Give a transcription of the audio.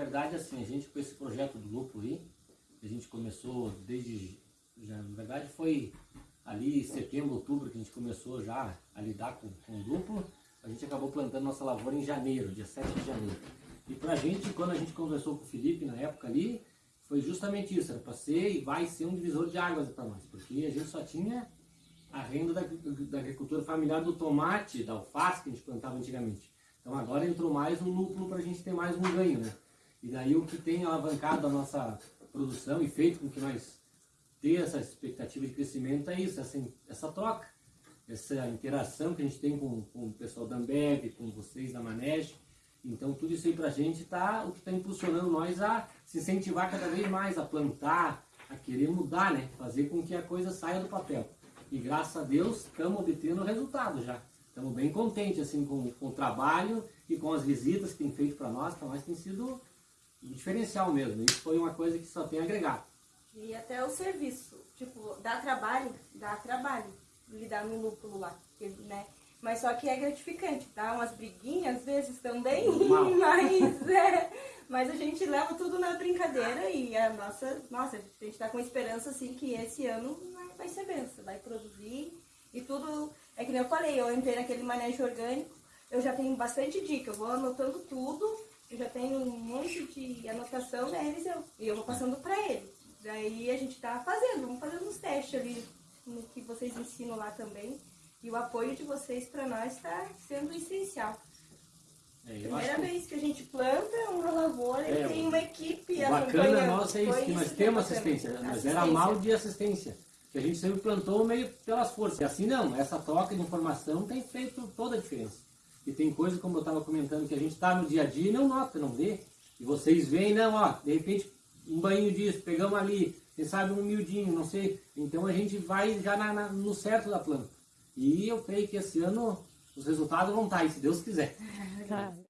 verdade, assim, a gente com esse projeto do lúpulo aí, a gente começou desde, já, na verdade foi ali setembro, outubro que a gente começou já a lidar com, com o lúpulo, a gente acabou plantando nossa lavoura em janeiro, dia 7 de janeiro. E pra gente, quando a gente conversou com o Felipe na época ali, foi justamente isso, era para ser e vai ser um divisor de águas para nós, porque a gente só tinha a renda da, da, agricultura familiar do tomate, da alface que a gente plantava antigamente. Então agora entrou mais um lúpulo para a gente ter mais um ganho, né? E daí o que tem alavancado a nossa produção e feito com que nós ter essa expectativa de crescimento é isso, essa, essa troca, essa interação que a gente tem com, com o pessoal da Ambev, com vocês da Manege. Então tudo isso aí para a gente tá o que está impulsionando nós a se incentivar cada vez mais, a plantar, a querer mudar, né? Fazer com que a coisa saia do papel. E graças a Deus estamos obtendo resultado já. Estamos bem contentes assim, com, com o trabalho e com as visitas que tem feito para nós. Para nós tem sido um diferencial mesmo. Isso foi uma coisa que só tem a agregar. E até o serviço. Tipo, dá trabalho, dá trabalho lidar no lúpulo lá. Né? Mas só que é gratificante, tá? Umas briguinhas às vezes também, mas, é, mas a gente leva tudo na brincadeira e a nossa, nossa, a gente tá com esperança assim que esse ano vai ser benção, vai produzir e tudo, é que nem eu falei, eu entrei naquele manejo orgânico, eu já tenho bastante dica, eu vou anotando tudo, eu já tenho um monte de anotação neles eu, e eu vou passando para eles. Daí a gente tá fazendo, vamos fazendo uns testes ali no que vocês ensinam lá também. E o apoio de vocês para nós está sendo essencial. É, Primeira que... vez que a gente planta uma lavoura é, e tem uma equipe bacana nossa é isso, que nós temos assistência. Nós assistência. era mal de assistência que a gente sempre plantou meio pelas forças. E assim não, essa troca de informação tem feito toda a diferença. E tem coisa, como eu estava comentando, que a gente está no dia a dia e não nota, não vê. E vocês veem, não, ó, de repente um banho disso, pegamos ali, quem sabe um miudinho, não sei. Então a gente vai já na, na, no certo da planta. E eu creio que esse ano os resultados vão estar aí, se Deus quiser.